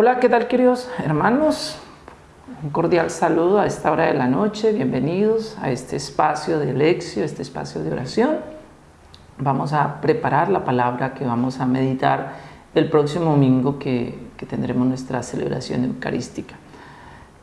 Hola, ¿qué tal queridos hermanos? Un cordial saludo a esta hora de la noche, bienvenidos a este espacio de lección, este espacio de oración. Vamos a preparar la palabra que vamos a meditar el próximo domingo que, que tendremos nuestra celebración eucarística.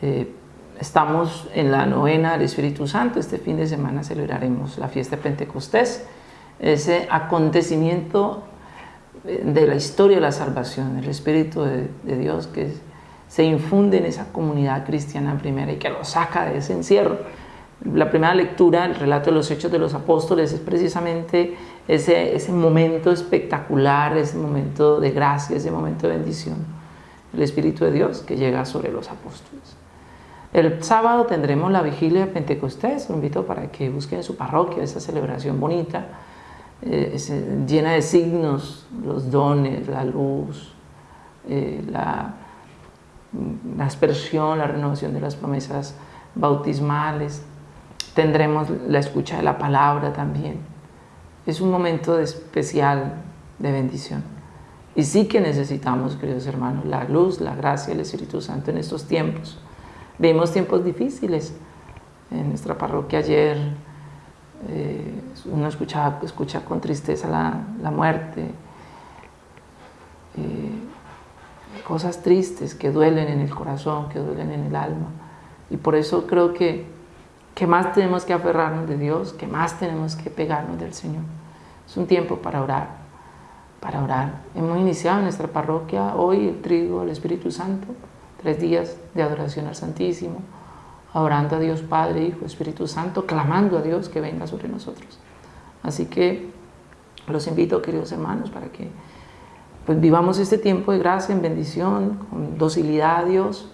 Eh, estamos en la novena del Espíritu Santo, este fin de semana celebraremos la fiesta de Pentecostés, ese acontecimiento de la historia de la salvación, el Espíritu de, Dios que se infunde en esa comunidad cristiana primera y que lo saca de ese encierro. La primera lectura, el relato de los hechos de los apóstoles, es precisamente ese, ese momento espectacular, ese momento de gracia, ese momento de bendición. El Espíritu de Dios que llega sobre los apóstoles. El sábado tendremos la vigilia de Pentecostés, lo invito para que busquen en su parroquia esa celebración bonita, eh, llena de signos, los dones, la luz, eh, la, la aspersión, la renovación de las promesas bautismales. Tendremos la escucha de la palabra también. Es un momento especial de bendición. Y sí que necesitamos, queridos hermanos, la luz, la gracia del Espíritu Santo en estos tiempos. Vimos tiempos difíciles. En nuestra parroquia ayer eh, uno escucha, escucha con tristeza la, muerte, eh, cosas tristes que duelen en el corazón, que duelen en el alma. Y por eso creo que, que más tenemos que aferrarnos de Dios, que más tenemos que pegarnos del Señor. Es un tiempo para orar, para orar. Hemos iniciado en nuestra parroquia hoy el trigo del Espíritu Santo, tres días de adoración al Santísimo, adorando a Dios Padre, Hijo, Espíritu Santo, clamando a Dios que venga sobre nosotros. Así que los invito, queridos hermanos, para que pues, vivamos este tiempo de gracia, en bendición, con docilidad a Dios.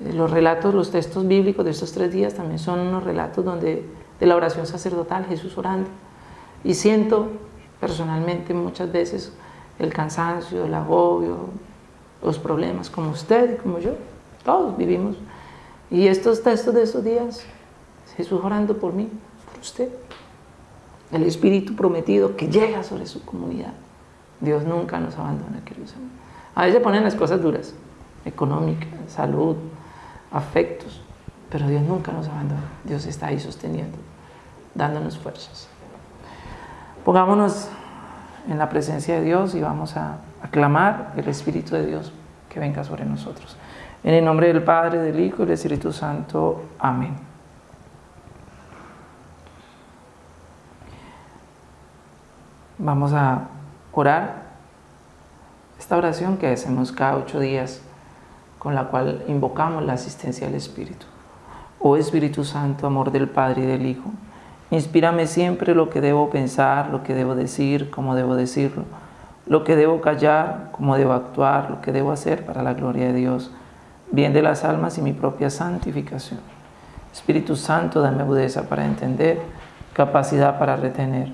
Eh, los relatos, los textos bíblicos de estos tres días también son unos relatos donde, de la oración sacerdotal, Jesús orando. Y siento personalmente muchas veces el cansancio, el agobio, los problemas, como usted y como yo. Todos vivimos y estos textos de esos días, Jesús orando por mí, por usted, el Espíritu prometido que llega sobre su comunidad. Dios nunca nos abandona, queridos hermanos. A veces ponen las cosas duras, económica, salud, afectos, pero Dios nunca nos abandona. Dios está ahí sosteniendo, dándonos fuerzas. Pongámonos en la presencia de Dios y vamos a aclamar el Espíritu de Dios que venga sobre nosotros. En el nombre del Padre, del Hijo y del Espíritu Santo. Amén. Vamos a orar esta oración que hacemos cada ocho días, con la cual invocamos la asistencia del Espíritu. Oh Espíritu Santo, amor del Padre y del Hijo, inspírame siempre lo que debo pensar, lo que debo decir, cómo debo decirlo, lo que debo callar, cómo debo actuar, lo que debo hacer para la gloria de Dios bien de las almas y mi propia santificación. Espíritu Santo, dame agudeza para entender, capacidad para retener,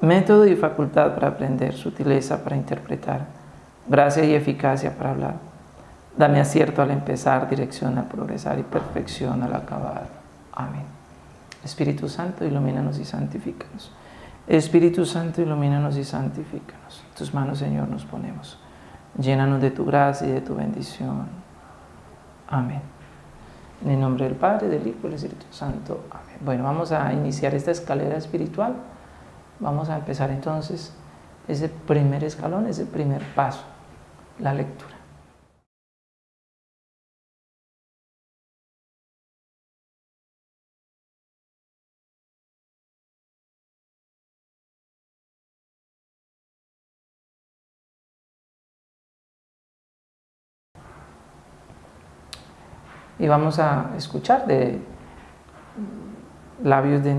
método y facultad para aprender, sutileza para interpretar, gracia y eficacia para hablar. Dame acierto al empezar, dirección al progresar y perfección al acabar. Amén. Espíritu Santo, ilumínanos y santifícanos. Espíritu Santo, ilumínanos y santifícanos. tus manos, Señor, nos ponemos. Llénanos de tu gracia y de tu bendición. Amén. En el nombre del Padre, del Hijo y del Espíritu Santo. Amén. Bueno, vamos a iniciar esta escalera espiritual. Vamos a empezar entonces ese primer escalón, ese primer paso, la lectura. Y vamos a escuchar de labios de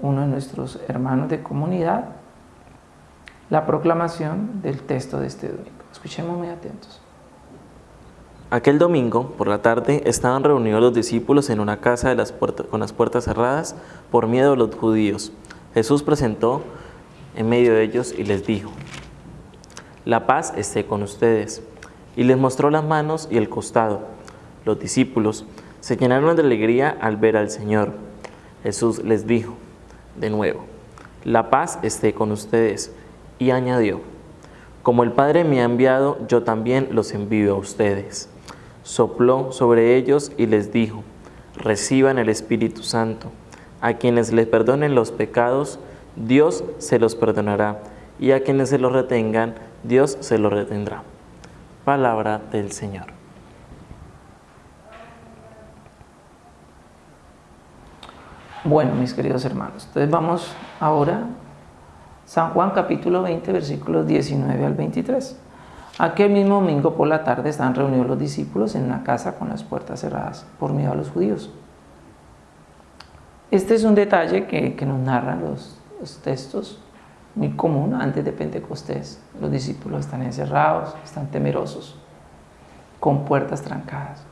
uno de nuestros hermanos de comunidad la proclamación del texto de este domingo. Escuchemos muy atentos. Aquel domingo, por la tarde, estaban reunidos los discípulos en una casa con las puertas cerradas por miedo a los judíos. Jesús presentó en medio de ellos y les dijo, La paz esté con ustedes. Y les mostró las manos y el costado. Los discípulos se llenaron de alegría al ver al Señor. Jesús les dijo de nuevo, la paz esté con ustedes. Y añadió, Como el Padre me ha enviado, yo también los envío a ustedes. Sopló sobre ellos y les dijo, reciban el Espíritu Santo. A quienes les perdonen los pecados, Dios se los perdonará, y a quienes se los retengan, Dios se los retendrá. Palabra del Señor. Bueno, mis queridos hermanos, entonces vamos ahora San Juan capítulo 20, versículos 19 al 23. Aquel mismo domingo por la tarde están reunidos los discípulos en una casa con las puertas cerradas por miedo a los judíos. Este es un detalle que, nos narran los, los textos muy común antes de Pentecostés. Los discípulos están encerrados, están temerosos, con puertas trancadas.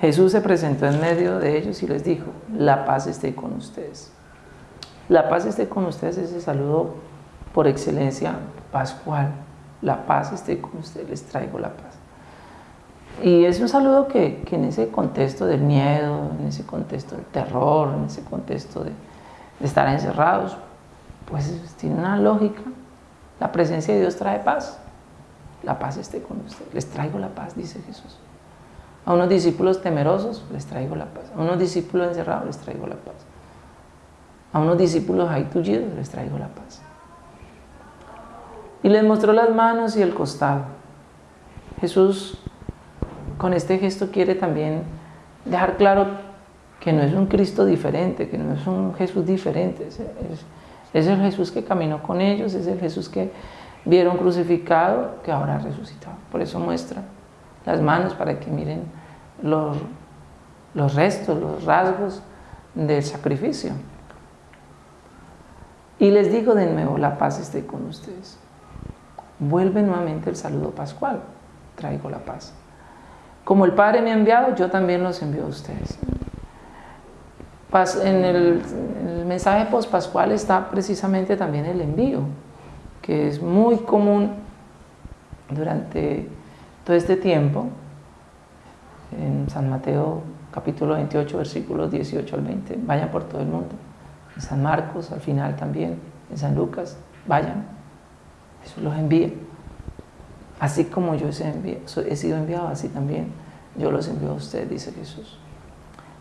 Jesús se presentó en medio de ellos y les dijo, la paz esté con ustedes. La paz esté con ustedes, ese saludo por excelencia pascual. La paz esté con ustedes, les traigo la paz. Y es un saludo que, en ese contexto del miedo, en ese contexto del terror, en ese contexto de, de estar encerrados, pues tiene una lógica. La presencia de Dios trae paz. La paz esté con ustedes. Les traigo la paz, dice Jesús. A unos discípulos temerosos les traigo la paz. A unos discípulos encerrados les traigo la paz. A unos discípulos ahí tullidos les traigo la paz. Y les mostró las manos y el costado. Jesús con este gesto quiere también dejar claro que no es un Cristo diferente, que no es un Jesús diferente. Es, es el Jesús que caminó con ellos, es el Jesús que vieron crucificado, que ahora resucitado. Por eso muestra las manos para que miren los, los restos, los rasgos del sacrificio. Y les digo de nuevo, la paz esté con ustedes. Vuelve nuevamente el saludo pascual, traigo la paz. Como el Padre me ha enviado, yo también los envío a ustedes. En el, mensaje post-pascual está precisamente también el envío, que es muy común durante todo este tiempo, en San Mateo capítulo 28, versículos 18 al 20, vayan por todo el mundo. En San Marcos, al final también, en San Lucas, vayan. Jesús los envía. Así como yo he sido enviado, así también yo los envío a ustedes, dice Jesús.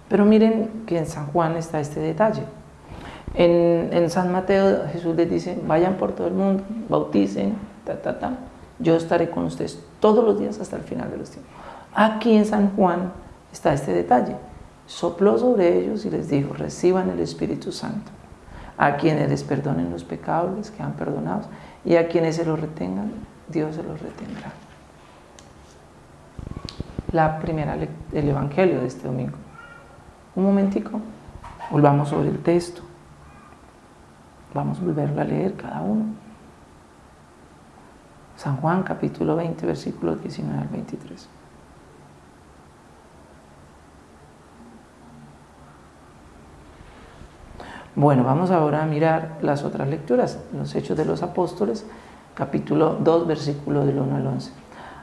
Pero miren que en San Juan está este detalle. En, en, San Mateo Jesús les dice, vayan por todo el mundo, bauticen, ta, ta, ta yo estaré con ustedes todos los días hasta el final de los tiempos. Aquí en San Juan está este detalle. Sopló sobre ellos y les dijo, reciban el Espíritu Santo. A quienes les perdonen los pecados, les quedan perdonados. Y a quienes se los retengan, Dios se los retendrá. La primera del Evangelio de este domingo. Un momentico, volvamos sobre el texto. Vamos a volverlo a leer cada uno. San Juan capítulo 20, versículos 19 al 23. Bueno, vamos ahora a mirar las otras lecturas, los Hechos de los Apóstoles, capítulo 2, versículo del 1 al 11.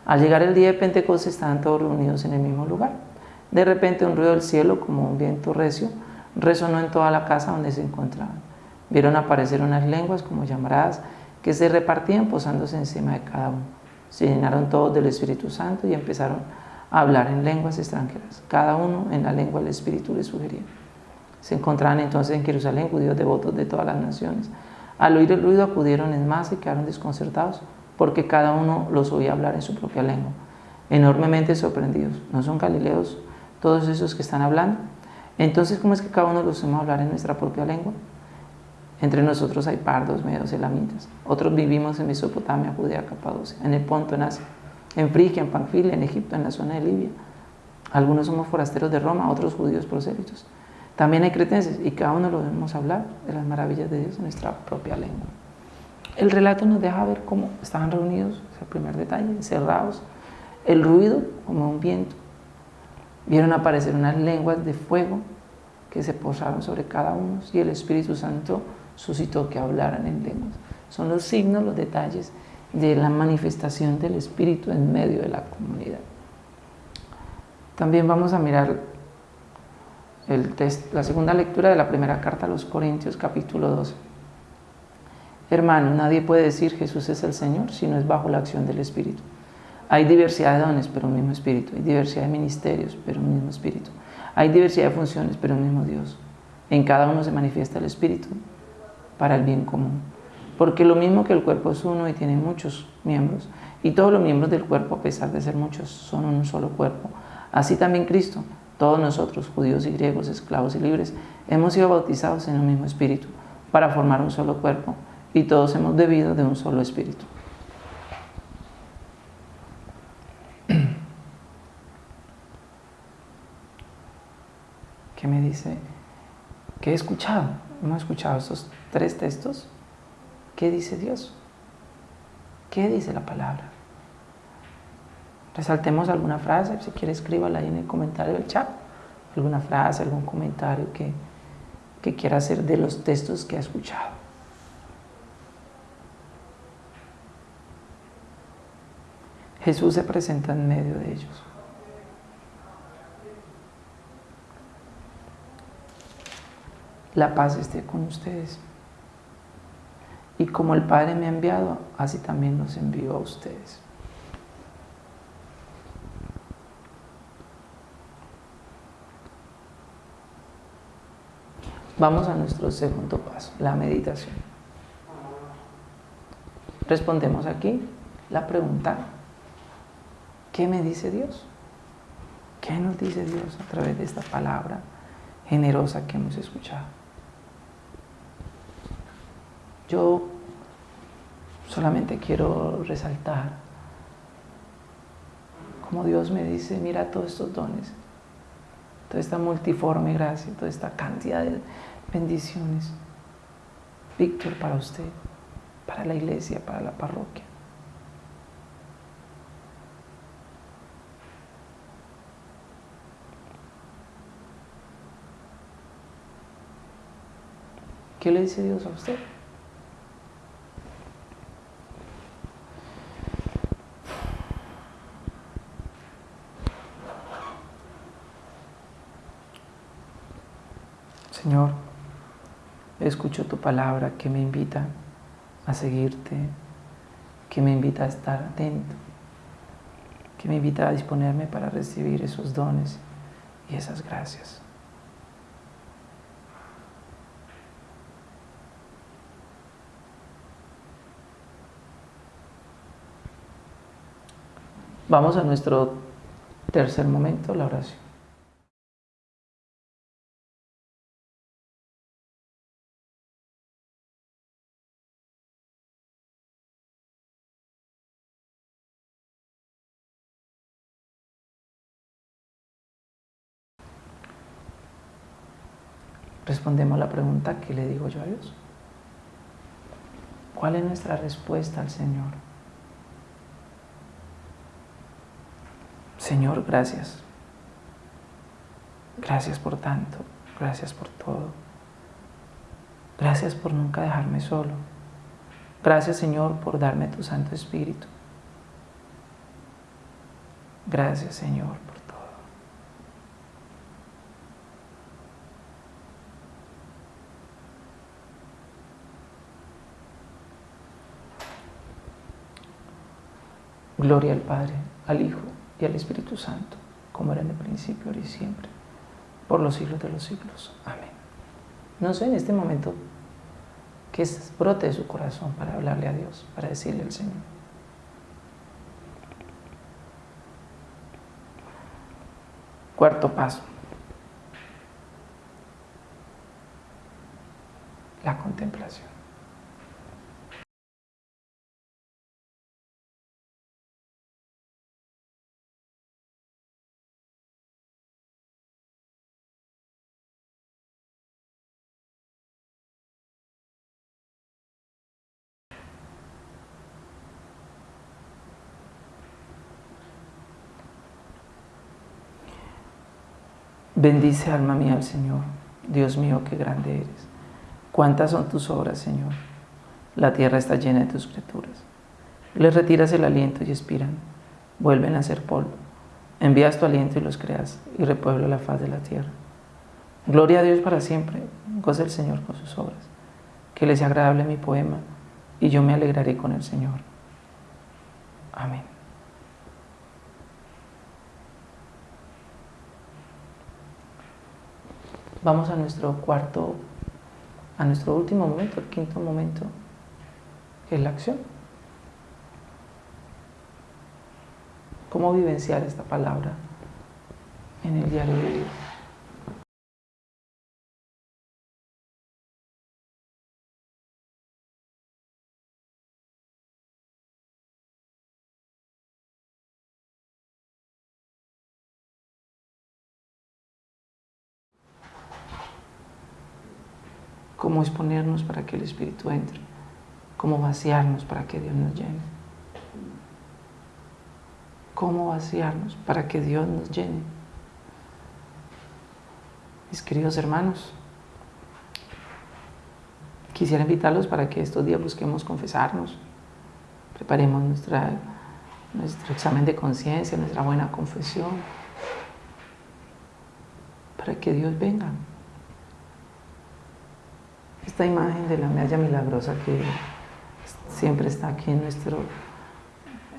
Al llegar el día de Pentecostés estaban todos reunidos en el mismo lugar. De repente un ruido del cielo, como un viento recio, resonó en toda la casa donde se encontraban. Vieron aparecer unas lenguas como llamaradas que se repartían posándose encima de cada uno. Se llenaron todos del Espíritu Santo y empezaron a hablar en lenguas extranjeras, cada uno en la lengua del Espíritu les sugería. Se encontraban entonces en Jerusalén judíos devotos de todas las naciones. Al oír el ruido acudieron en masa y quedaron desconcertados, porque cada uno los oía hablar en su propia lengua, enormemente sorprendidos. ¿No son galileos todos esos que están hablando? Entonces, ¿cómo es que cada uno los oye hablar en nuestra propia lengua? Entre nosotros hay pardos, medos, elamitas. Otros vivimos en Mesopotamia, Judea, Capadocia, en el Ponto, en Asia, en Frigia, en Panfilia, en Egipto, en la zona de Libia. Algunos somos forasteros de Roma, otros judíos prosélitos. También hay cretenses y cada uno lo debemos hablar de las maravillas de Dios en nuestra propia lengua. El relato nos deja ver cómo estaban reunidos, es el primer detalle, encerrados, el ruido como un viento. Vieron aparecer unas lenguas de fuego que se posaron sobre cada uno y el Espíritu Santo suscitó que hablaran en lenguas. Son los signos, los detalles de la manifestación del Espíritu en medio de la comunidad. También vamos a mirar el la segunda lectura de la primera carta a los Corintios, capítulo 12. Hermano, nadie puede decir Jesús es el Señor si no es bajo la acción del Espíritu. Hay diversidad de dones, pero un mismo Espíritu. Hay diversidad de ministerios, pero un mismo Espíritu. Hay diversidad de funciones, pero un mismo Dios. En cada uno se manifiesta el Espíritu para el bien común. Porque lo mismo que el cuerpo es uno y tiene muchos miembros, y todos los miembros del cuerpo, a pesar de ser muchos, son un solo cuerpo. Así también Cristo, todos nosotros, judíos y griegos, esclavos y libres, hemos sido bautizados en un mismo espíritu para formar un solo cuerpo, y todos hemos bebido de un solo espíritu. ¿Qué me dice? ¿Qué he escuchado? Hemos escuchado estos tres textos. ¿Qué dice Dios? ¿Qué dice la palabra? Resaltemos alguna frase, si quiere escríbala ahí en el comentario del chat. Alguna frase, algún comentario que, que quiera hacer de los textos que ha escuchado. Jesús se presenta en medio de ellos. La paz esté con ustedes. Y como el Padre me ha enviado, así también los envío a ustedes. Vamos a nuestro segundo paso, la meditación. Respondemos aquí la pregunta, ¿qué me dice Dios? ¿Qué nos dice Dios a través de esta palabra generosa que hemos escuchado? Yo solamente quiero resaltar como Dios me dice, mira todos estos dones, toda esta multiforme gracia, toda esta cantidad de bendiciones. Víctor, para usted, para la iglesia, para la parroquia. ¿Qué le dice Dios a usted? Señor, escucho tu palabra que me invita a seguirte, que me invita a estar atento, que me invita a disponerme para recibir esos dones y esas gracias. Vamos a nuestro tercer momento, la oración. Respondemos la pregunta que le digo yo a Dios. ¿Cuál es nuestra respuesta al Señor? Señor, gracias. Gracias por tanto, gracias por todo. Gracias por nunca dejarme solo. Gracias, Señor, por darme tu Santo Espíritu. Gracias, Señor, Gloria al Padre, al Hijo y al Espíritu Santo, como era en el principio, ahora y siempre, por los siglos de los siglos. Amén. No sé en este momento que brote de su corazón para hablarle a Dios, para decirle al Señor. Cuarto paso. La contemplación. Bendice alma mía al Señor. Dios mío, qué grande eres. Cuántas son tus obras, Señor. La tierra está llena de tus criaturas. Les retiras el aliento y expiran. Vuelven a ser polvo. Envías tu aliento y los creas y repueblo la faz de la tierra. Gloria a Dios para siempre. Goza el Señor con sus obras. Que les sea agradable mi poema y yo me alegraré con el Señor. Amén. Vamos a nuestro cuarto, a nuestro último momento, el quinto momento, que es la acción. ¿Cómo vivenciar esta palabra en el diario vivir? Cómo exponernos para que el Espíritu entre, cómo vaciarnos para que Dios nos llene. Cómo vaciarnos para que Dios nos llene. Mis queridos hermanos, quisiera invitarlos para que estos días busquemos confesarnos, preparemos nuestro examen de conciencia, nuestra buena confesión, para que Dios venga esta imagen de la medalla milagrosa que siempre está aquí en, nuestro,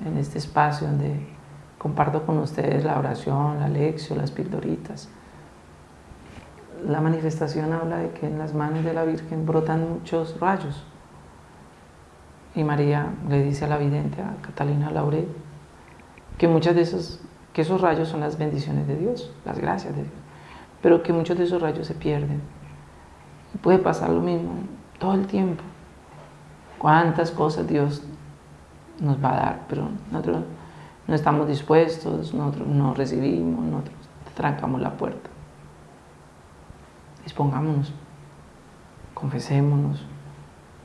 en este espacio donde comparto con ustedes la oración, la lección, las pildoritas. La manifestación habla de que en las manos de la Virgen brotan muchos rayos. Y María le dice a la vidente, a Catalina Laurel, que muchos de esos, que esos rayos son las bendiciones de Dios, las gracias de Dios, pero que muchos de esos rayos se pierden puede pasar lo mismo todo el tiempo. Cuántas cosas Dios nos va a dar, pero nosotros no estamos dispuestos, nosotros no recibimos, nosotros trancamos la puerta. Dispongámonos, confesémonos,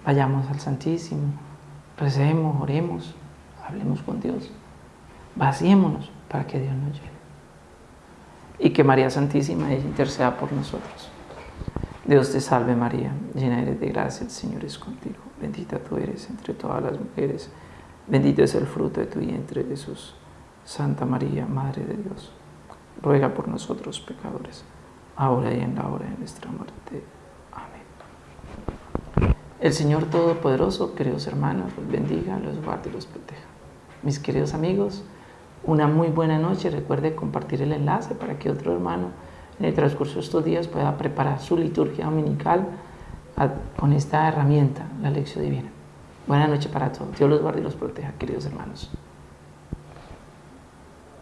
vayamos al Santísimo, recemos, oremos, hablemos con Dios, vaciémonos para que Dios nos llene. Y que María Santísima interceda por nosotros. Dios te salve María, llena eres de gracia, el Señor es contigo. Bendita tú eres entre todas las mujeres, bendito es el fruto de tu vientre Jesús. Santa María, Madre de Dios, ruega por nosotros pecadores, ahora y en la hora de nuestra muerte. Amén. El Señor Todopoderoso, queridos hermanos, los bendiga, los guarde y los proteja. Mis queridos amigos, una muy buena noche. Recuerde compartir el enlace para que otro hermano en el transcurso de estos días pueda preparar su liturgia dominical con esta herramienta, la lección divina. Buenas noches para todos. Dios los guarde y los proteja, queridos hermanos.